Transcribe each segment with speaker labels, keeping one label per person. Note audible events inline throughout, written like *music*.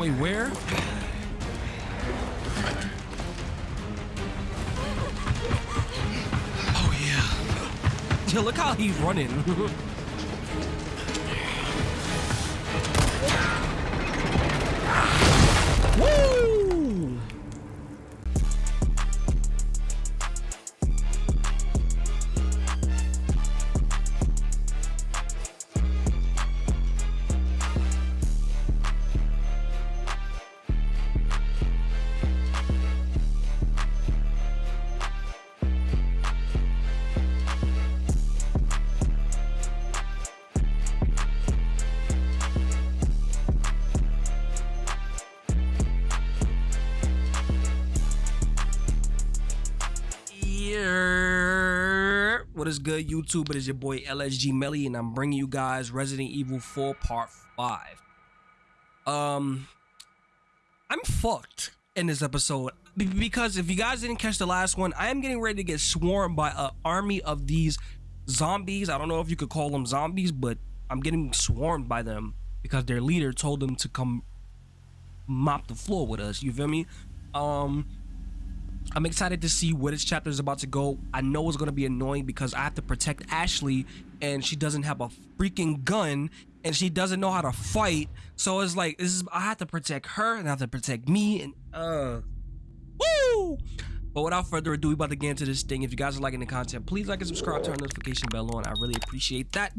Speaker 1: Wait, where? Oh yeah. *laughs* Yeah, look how he's running. *laughs* good, YouTube? It is your boy LSG Melly, and I'm bringing you guys Resident Evil 4 Part 5. Um, I'm fucked in this episode be- because if you guys didn't catch the last one, I am getting ready to get swarmed by an army of these zombies. I don't know if you could call them zombies, but I'm getting swarmed by them because their leader told them to come mop the floor with us. You feel me? Um. I'm excited to see where this chapter is about to go. I know it's going to be annoying because I have to protect Ashley and she doesn't have a freaking gun and she doesn't know how to fight. So it's like this is I have to protect her and I have to protect me and uh woo! But without further ado, we about to get into this thing. If you guys are liking the content, please like and subscribe, turn the notification bell on. I really appreciate that.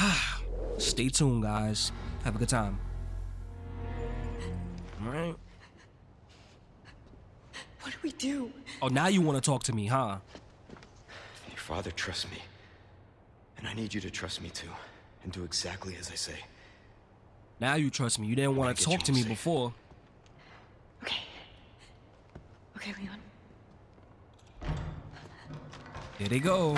Speaker 1: *sighs* Stay tuned, guys. Have a good time. All right.
Speaker 2: What do we do?
Speaker 1: Oh, now you want to talk to me, huh?
Speaker 3: Your father trusts me. And I need you to trust me too. And do exactly as I say.
Speaker 1: Now you trust me. You didn't want to talk to me
Speaker 3: safe.
Speaker 1: before.
Speaker 2: Okay. Okay, Leon.
Speaker 1: Here they go.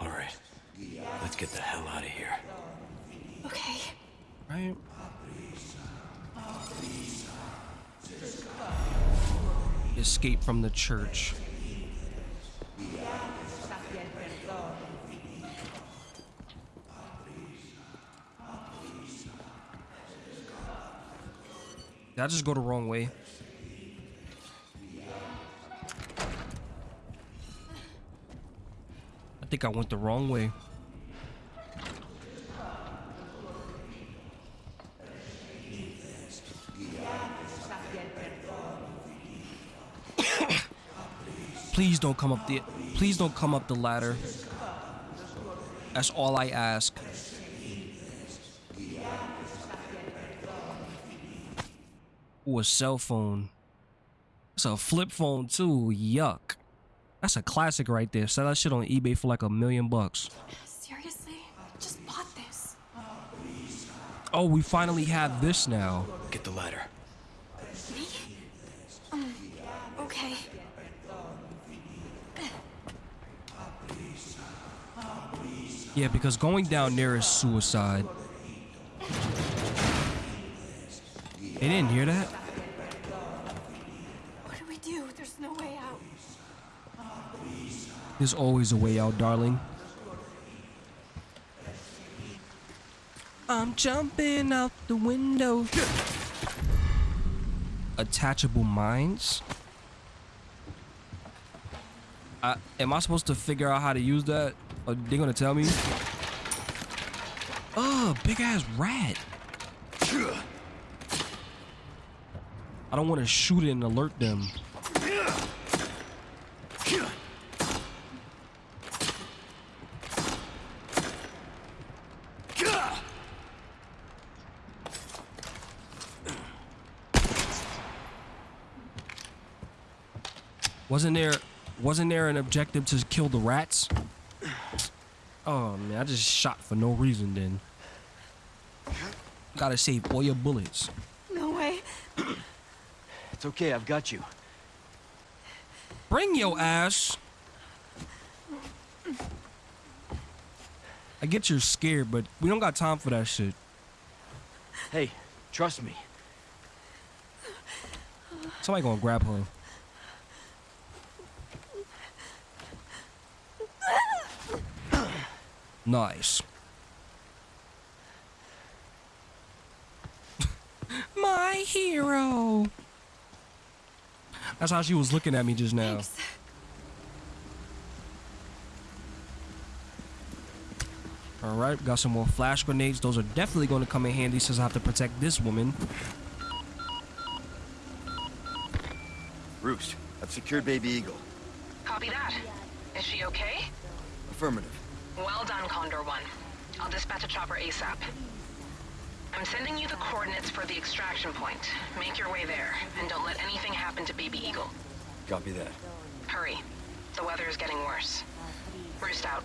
Speaker 3: All right. Let's get the hell out of here.
Speaker 2: Okay.
Speaker 1: Right? Escape from the church. Did I just go the wrong way? I think I went the wrong way. Please don't come up the please don't come up the ladder. That's all I ask. Ooh, a cell phone. It's a flip phone too. Yuck. That's a classic right there. Sell that shit on eBay for like a million bucks.
Speaker 2: Seriously? Just bought this.
Speaker 1: Oh, we finally have this now.
Speaker 3: Get the ladder.
Speaker 2: Me? Um, okay.
Speaker 1: Yeah, because going down there is suicide. They didn't hear that?
Speaker 2: What do we do? There's no way out.
Speaker 1: There's always a way out, darling. I'm jumping out the window. Attachable mines? Uh, am I supposed to figure out how to use that? Are they gonna tell me? Oh, big ass rat. I don't want to shoot it and alert them. Wasn't there wasn't there an objective to kill the rats? Oh man, I just shot for no reason then. Gotta save all your bullets.
Speaker 2: No way.
Speaker 3: It's okay, I've got you.
Speaker 1: Bring your ass. I get you're scared, but we don't got time for that shit.
Speaker 3: Hey, trust me.
Speaker 1: Somebody gonna grab her. Nice. *laughs* My hero. That's how she was looking at me just now.
Speaker 2: Thanks.
Speaker 1: All right, got some more flash grenades. Those are definitely going to come in handy since I have to protect this woman.
Speaker 3: Roost, I've secured Baby Eagle.
Speaker 4: Copy that. Is she okay?
Speaker 3: Affirmative.
Speaker 4: Well done, Condor One. I'll dispatch a chopper ASAP. I'm sending you the coordinates for the extraction point. Make your way there, and don't let anything happen to Baby Eagle.
Speaker 3: Copy that.
Speaker 4: Hurry. The weather is getting worse. Roost out.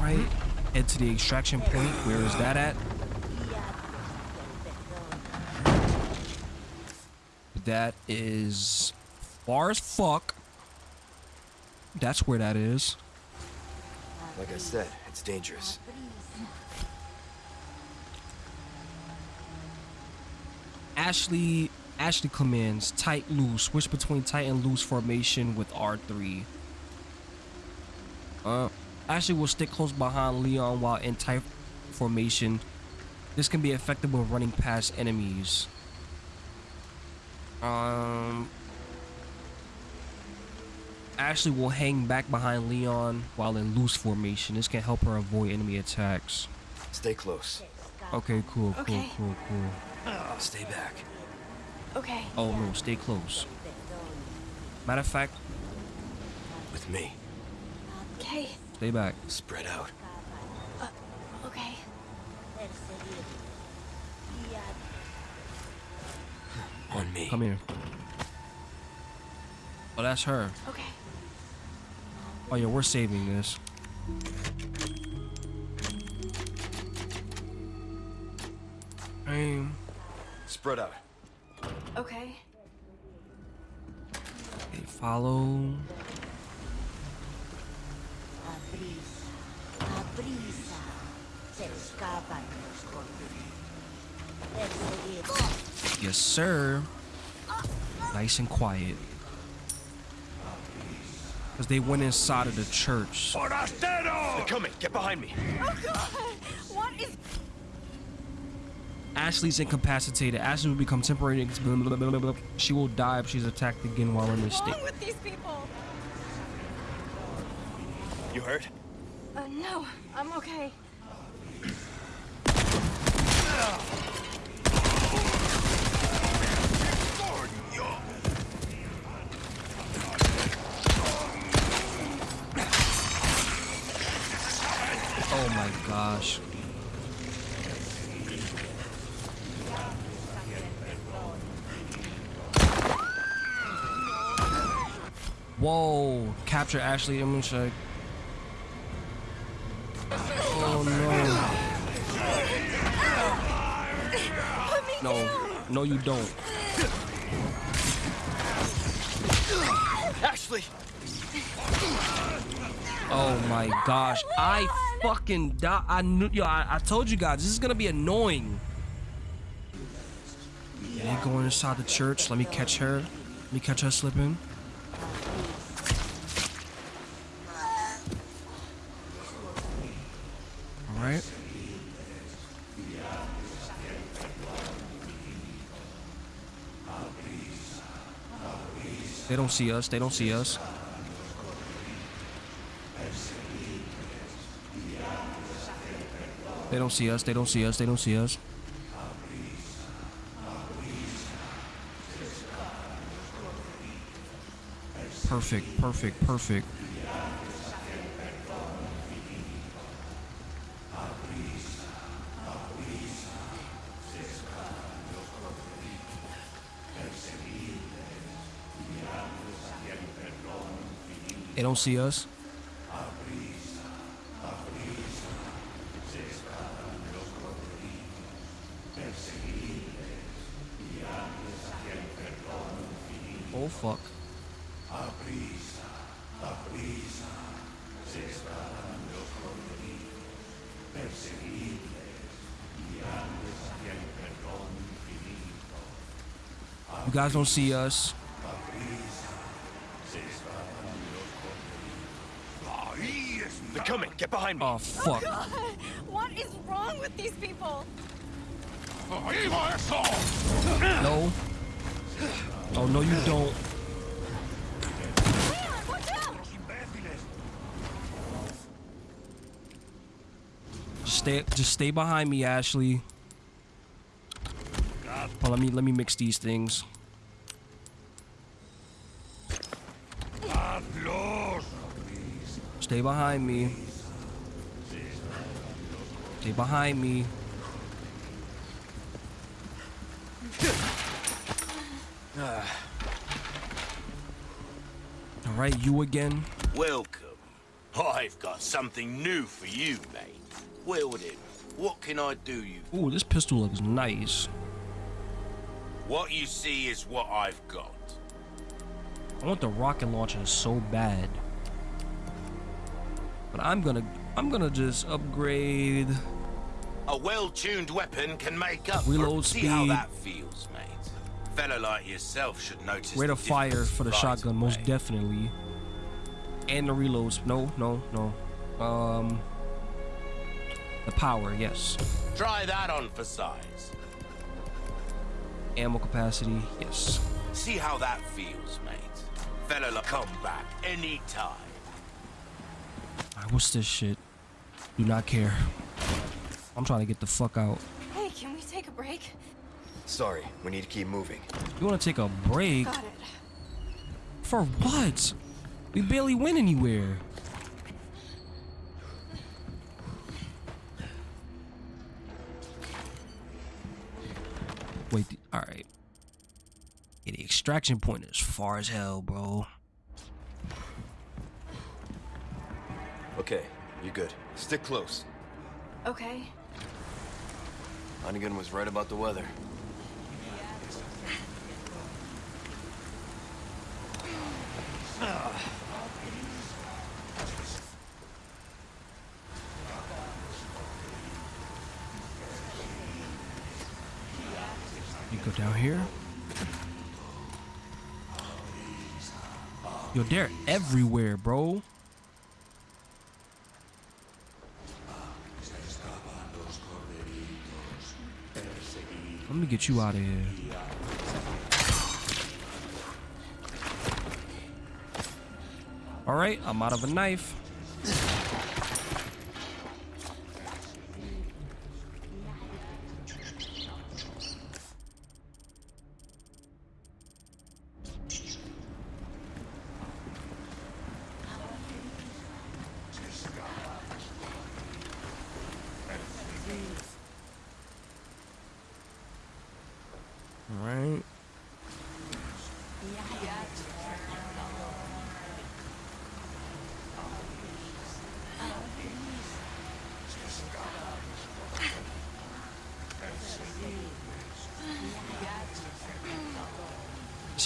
Speaker 1: Right, head to the extraction point. Where is that at? That is far as fuck. That's where that is.
Speaker 3: Like I said, it's dangerous.
Speaker 1: Ashley Ashley commands tight loose. Switch between tight and loose formation with R3. Uh, Ashley will stick close behind Leon while in tight formation. This can be effective when running past enemies. Um, Ashley will hang back behind Leon while in loose formation. This can help her avoid enemy attacks.
Speaker 3: Stay close.
Speaker 1: Okay, cool, cool,
Speaker 2: Okay.
Speaker 1: cool, cool.
Speaker 3: Oh, stay back.
Speaker 2: Okay.
Speaker 1: Oh no, stay close. Matter of fact,
Speaker 3: With me.
Speaker 2: Okay.
Speaker 1: stay back.
Speaker 3: Spread out.
Speaker 2: Uh, okay.
Speaker 3: On me.
Speaker 1: Come here. Oh, that's her.
Speaker 2: Okay.
Speaker 1: Oh yeah, we're saving this. Aim.
Speaker 3: Spread out.
Speaker 2: Okay.
Speaker 1: Okay, follow.
Speaker 5: prisa, a prisa, se escapan los Perseguid.
Speaker 1: Yes, sir. Nice and quiet. Because they went inside of the church.
Speaker 3: They're coming. Get behind me.
Speaker 2: What is?
Speaker 1: Ashley's incapacitated. Ashley will become temporary. She will die if she's attacked again while in this state.
Speaker 2: wrong with these people?
Speaker 3: You hurt?
Speaker 2: Uh, no, I'm okay.
Speaker 1: Oh my gosh. Whoa. Capture Ashley. Check. Oh no. No. No, you don't.
Speaker 3: Ashley!
Speaker 1: Oh my gosh. I fucking die. I knew yo, I, I told you guys this is gonna be annoying. Yeah, going inside the church. Let me catch her. Let me catch her slipping. Alright. They don't see us. They don't see us. They don't see us. They don't see us. They don't see us. Perfect. Perfect. Perfect. They don't see us. Oh fuck. You guys don't see us.
Speaker 3: They're coming. Get behind me.
Speaker 1: Oh fuck.
Speaker 2: Oh, God, what is wrong with these people?
Speaker 1: No. Oh no, you don't.
Speaker 2: Leon, watch out!
Speaker 1: Just stay. Just stay behind me, Ashley. Oh, let me let me mix these things. Stay behind me. Stay behind me. *sighs* All right, you again.
Speaker 6: Welcome. I've got something new for you, mate. Weldon, what can I do you?
Speaker 1: Ooh, this pistol looks nice.
Speaker 6: What you see is what I've got.
Speaker 1: I want the rocket launcher so bad. But I'm gonna I'm gonna just upgrade
Speaker 6: A well-tuned weapon can make up
Speaker 1: Reload
Speaker 6: for... See how that feels, mate. Fella like yourself should notice
Speaker 1: rate of fire for the shotgun, most definitely. And the reloads. No, no, no. Um the power, yes.
Speaker 6: Try that on for size.
Speaker 1: Ammo capacity, yes.
Speaker 6: See how that feels, mate. Fella like come back anytime.
Speaker 1: Alright, what's this shit? Do not care. I'm trying to get the fuck out.
Speaker 2: Hey, can we take a break?
Speaker 3: Sorry, we need to keep moving.
Speaker 1: You wanna take a break?
Speaker 2: Got it.
Speaker 1: For what? We barely went anywhere. Wait, all right. Yeah, the extraction point is far as hell, bro.
Speaker 3: Okay, you're good. Stick close.
Speaker 2: Okay.
Speaker 3: Hunnigan was right about the weather.
Speaker 1: You go down here. Yo, they're everywhere, bro. Let me get you out of here. All right, I'm out of a knife.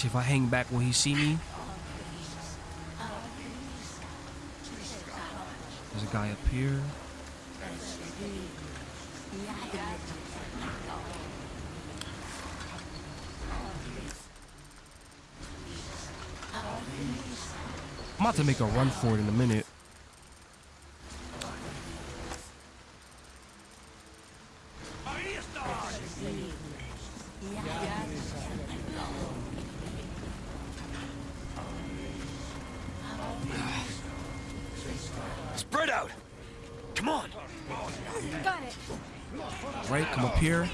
Speaker 1: If I hang back, will he see me? There's a guy up here. I'm about to make a run for it in a minute.
Speaker 3: Spread out! Come on!
Speaker 2: Got it.
Speaker 1: Right, come up here.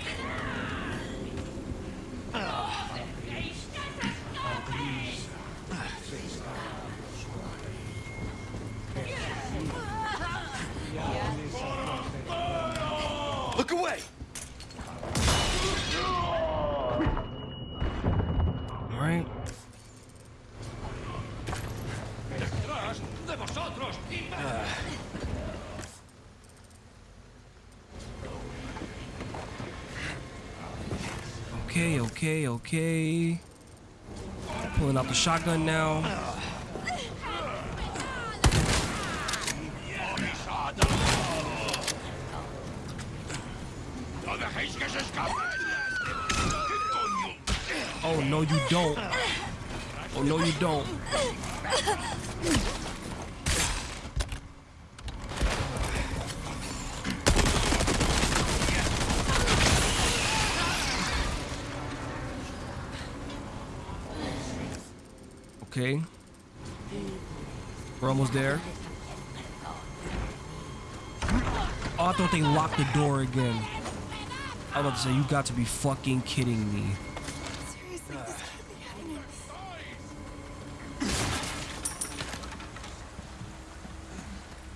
Speaker 3: Look away!
Speaker 1: All right. Okay, okay. Pulling out the shotgun now. Oh no, you don't. Oh no, you don't. Okay. We're almost there. Oh, I thought they locked the door again. I was about to say, you got to be fucking kidding me.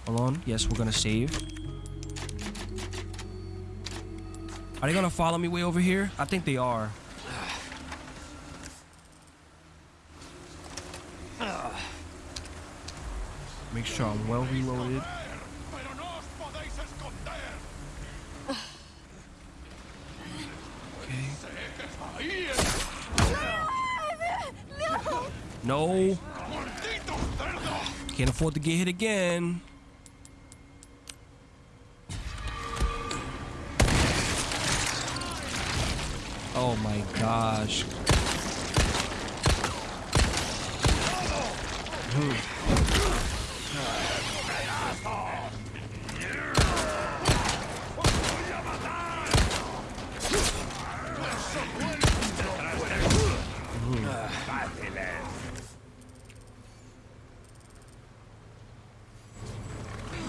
Speaker 1: Hold on. Yes, we're gonna save. Are they gonna follow me way over here? I think they are. Make sure I'm well reloaded. Okay. No. Can't afford to get hit again. Oh my gosh.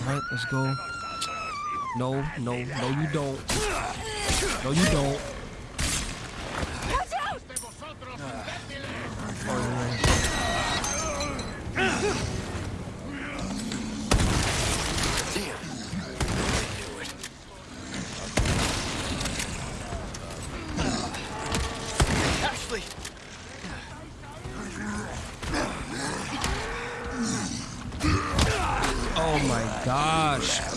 Speaker 1: All right, let's go. No, no, you don't. No, you don't. Oh my gosh.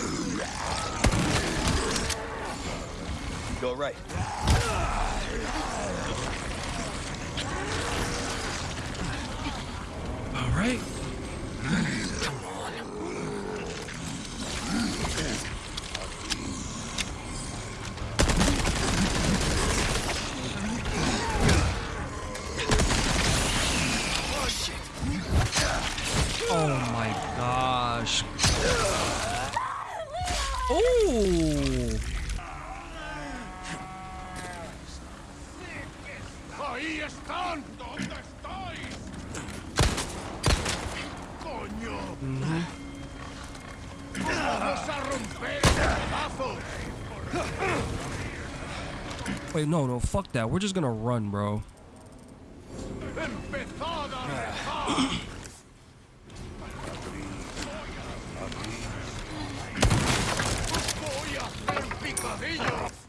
Speaker 1: Wait, no, no, fuck that. We're just gonna run, bro.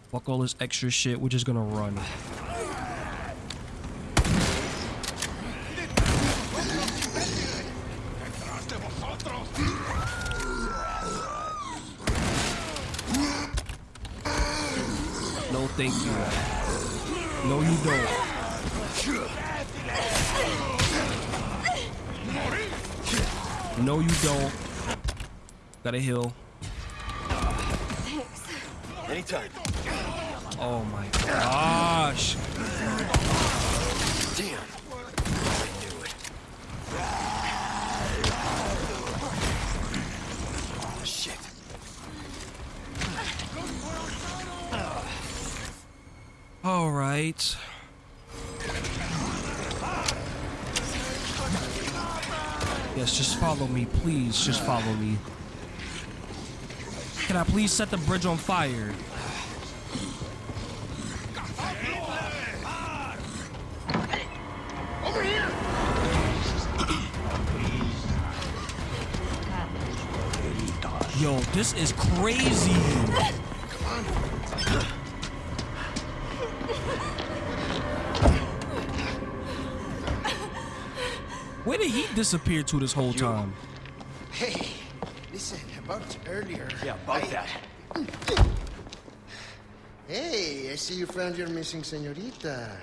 Speaker 1: Fuck all this extra shit. We're just gonna run.
Speaker 6: ¡Detrás de vosotros!
Speaker 1: No, thank you. No, you don't. No, you don't. Gotta heal.
Speaker 2: Thanks.
Speaker 3: Anytime.
Speaker 1: Oh my gosh.
Speaker 3: Damn. I knew it. Shit.
Speaker 1: All right. Yes, just follow me, please. Just follow me. Can I please set the bridge on fire? Yo, this is crazy. Where did he disappear to this whole time?
Speaker 7: Hey, listen, about earlier.
Speaker 3: Yeah, about
Speaker 7: I-
Speaker 3: that.
Speaker 7: Hey, I see you found your missing senorita.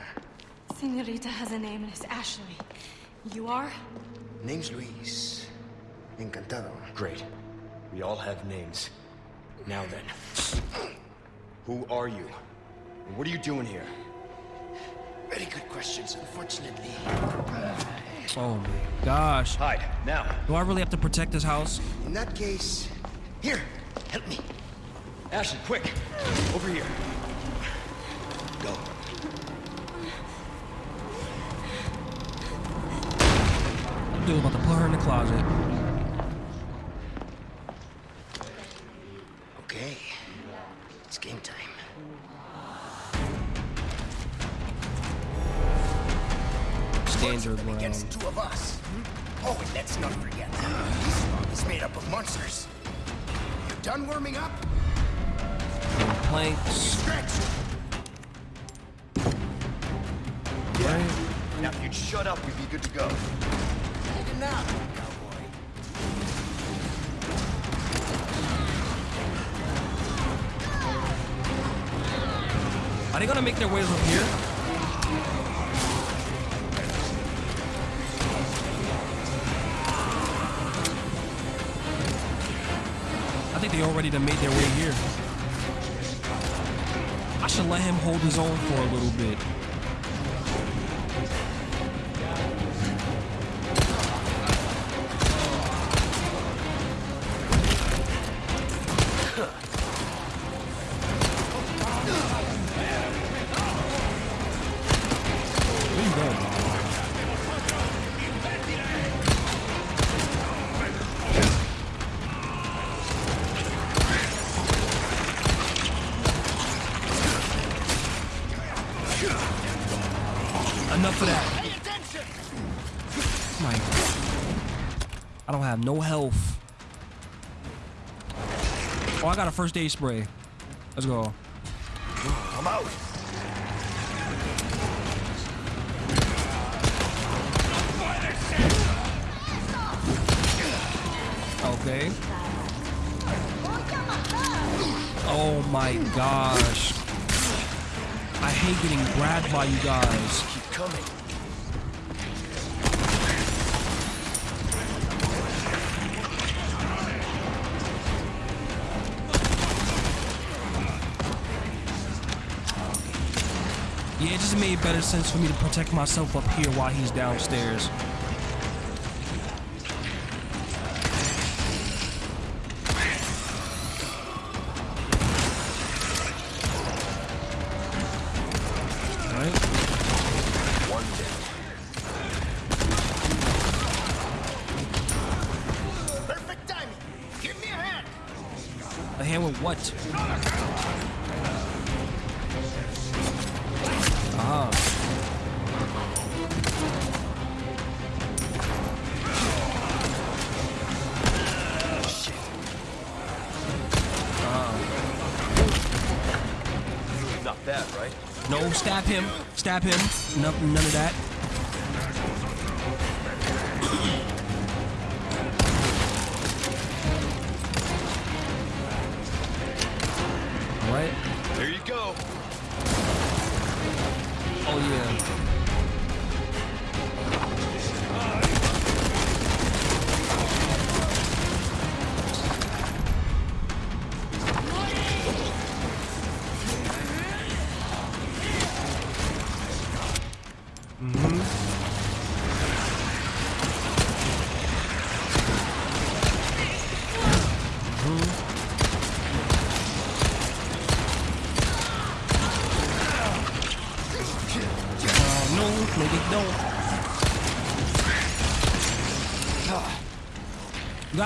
Speaker 2: Senorita has a name and it's Ashley. You are?
Speaker 7: Name's Luis. Encantado.
Speaker 3: Great. We all have names. Now then. Who are you? And what are you doing here?
Speaker 7: Very good questions, unfortunately.
Speaker 1: Oh my gosh.
Speaker 3: Hide, now.
Speaker 1: Do I really have to protect this house?
Speaker 7: In that case, here, help me.
Speaker 3: Ashley, quick! Over here. Go.
Speaker 1: Dude, about to put her in the closet. Ways up here? I think they already made their way here. I should let him hold his own for a little bit. First aid spray. Let's go.
Speaker 3: I'm out.
Speaker 1: Okay. Oh my gosh. I hate getting grabbed by you guys.
Speaker 3: Keep coming.
Speaker 1: It just made better sense for me to protect myself up here while he's downstairs. Stab him. No, none of that. All right.
Speaker 3: There you go.
Speaker 1: Oh yeah.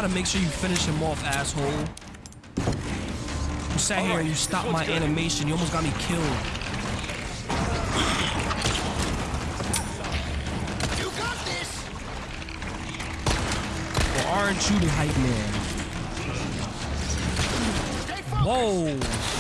Speaker 1: Gotta make sure you finish him off, asshole. You sat here and you stopped my animation. You almost got me killed.
Speaker 7: You got this.
Speaker 1: Or aren't you the hype man? Whoa.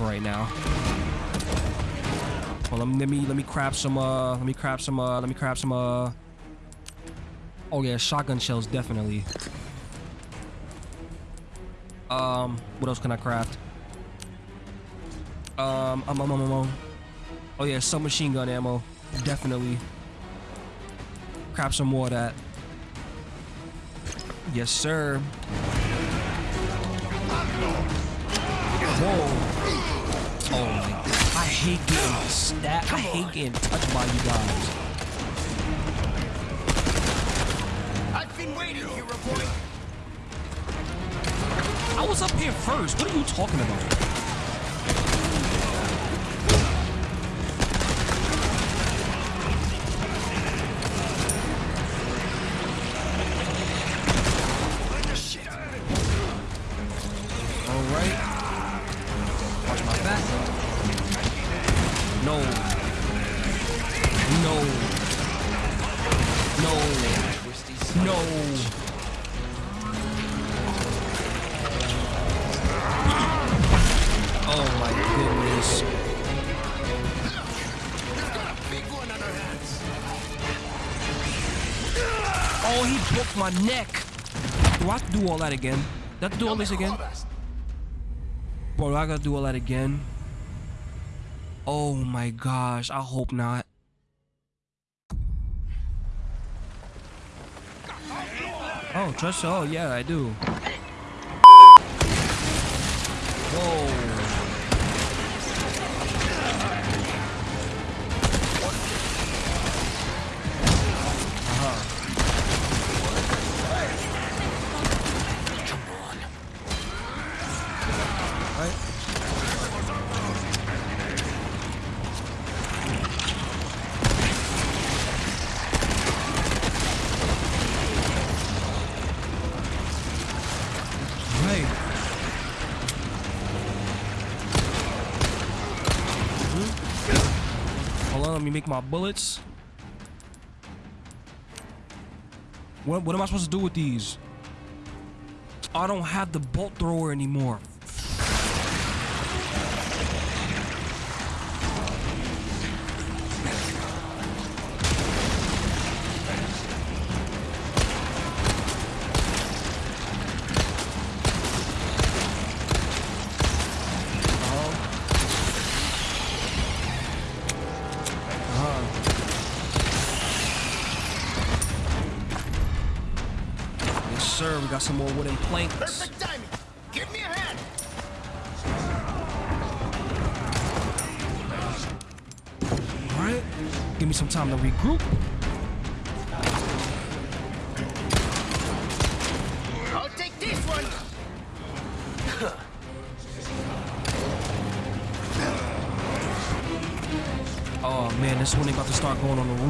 Speaker 1: For right now. Well, let me let me let me crap some uh let me crap some uh let me crap some uh Oh yeah, shotgun shells definitely. Um, what else can I craft? Um, um, um, um, um, um. Oh yeah, submachine gun ammo. Definitely. Craft some more of that. Yes, sir. Whoa. My god. I hate getting stabbed. I hate getting touched by you guys.
Speaker 7: I've been waiting, hero boy.
Speaker 1: I was up here first. What are you talking about? My neck. Do I have to do all that again? Do I have to do all this again? Bro, do I gotta do all that again? Oh my gosh, I hope not. Oh, trust. Oh, yeah, I do. Whoa. My bullets. What, what am I supposed to do with these? I don't have the bolt thrower anymore. Got some more wooden planks.
Speaker 7: Perfect timing. Give me a hand.
Speaker 1: All right. Give me some time to regroup.
Speaker 7: I'll take this one. *laughs*
Speaker 1: Oh man, this one they about to start going on the roof.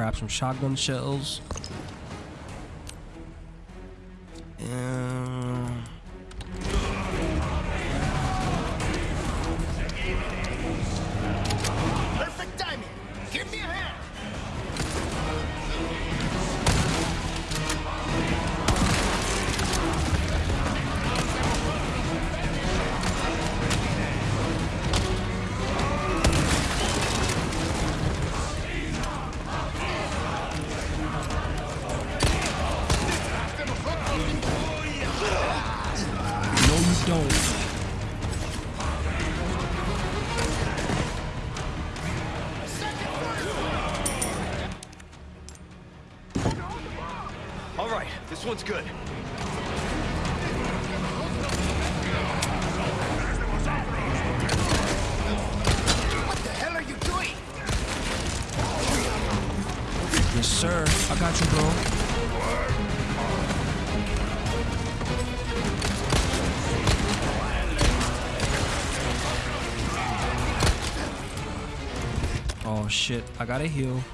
Speaker 1: Grab some shotgun shells. Shit, I gotta heal.
Speaker 7: Look,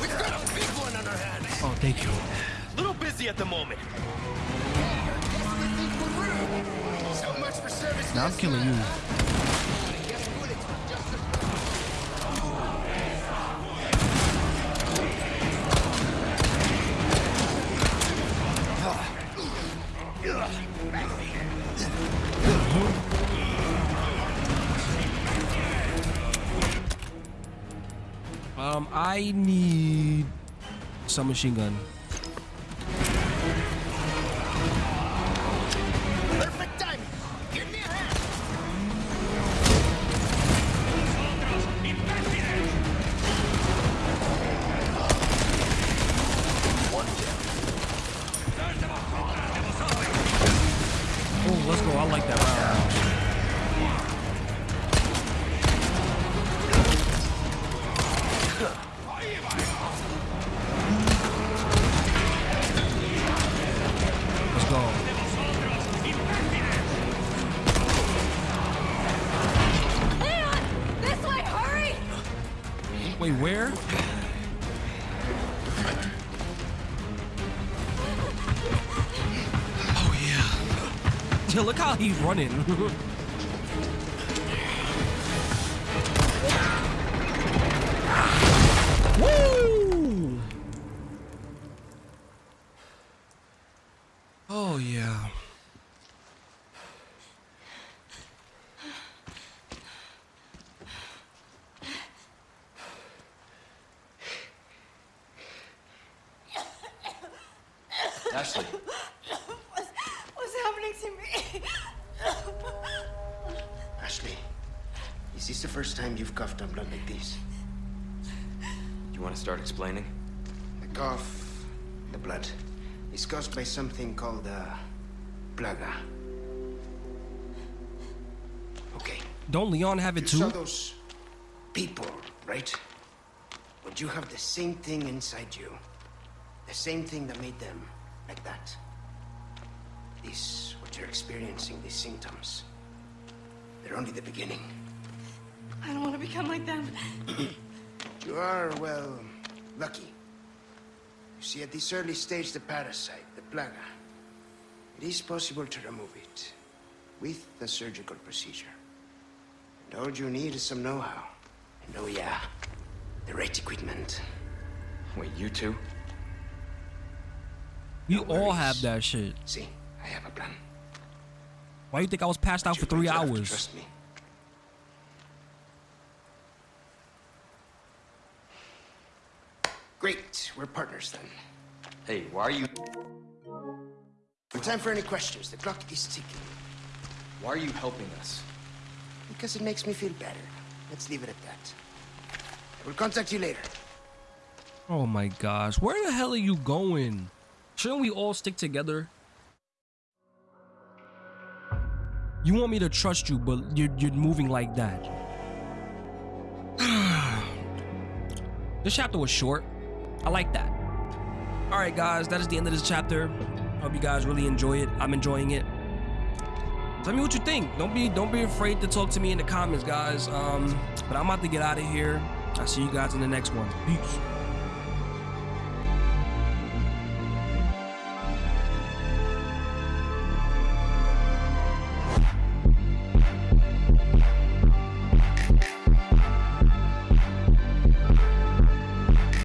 Speaker 7: we've got a big one on our hands.
Speaker 1: Oh, thank you.
Speaker 3: Little busy at the moment.
Speaker 7: So much for service
Speaker 1: Now I'm killing you. I need some machine gun.
Speaker 7: Perfect timing. Give me a hand.
Speaker 1: Oh, let's go. I like that round. He's running. *laughs*
Speaker 7: is this the first time you've coughed on blood like this?
Speaker 3: you want to start explaining?
Speaker 7: The cough, the blood, is caused by something called a plaga. Okay.
Speaker 1: Don't Leon have it
Speaker 7: You saw
Speaker 1: too?
Speaker 7: those people, right? But you have the same thing inside you. The same thing that made them like that. This, what you're experiencing, these symptoms, they're only the beginning.
Speaker 2: I don't want to become like them.
Speaker 7: You are, well, lucky. You see, at this early stage, the parasite, the plaga, it is possible to remove it with the surgical procedure. And all you need is some know-how. And oh yeah, the right equipment.
Speaker 3: Wait, you two?
Speaker 1: We
Speaker 7: No
Speaker 1: all have that shit.
Speaker 7: See, I have a plan.
Speaker 1: Why do you think I was passed out
Speaker 7: You're
Speaker 1: for three
Speaker 7: going to have to
Speaker 1: hours?
Speaker 7: Trust me. Great, we're partners then.
Speaker 3: Hey, why are you...
Speaker 7: No time for any questions. The clock is ticking.
Speaker 3: Why are you helping us?
Speaker 7: Because it makes me feel better. Let's leave it at that. I will contact you later.
Speaker 1: Oh my gosh, where the hell are you going? Shouldn't we all stick together? You want me to trust you, but you're, you're moving like that. *sighs* this chapter was short. I like that. All right, guys, that is the end of this chapter. Hope you guys really enjoy it. I'm enjoying it. Tell me what you think. Don't be don't be afraid to talk to me in the comments, guys. Um, but I'm about to get out of here. I'll see you guys in the next one. Peace.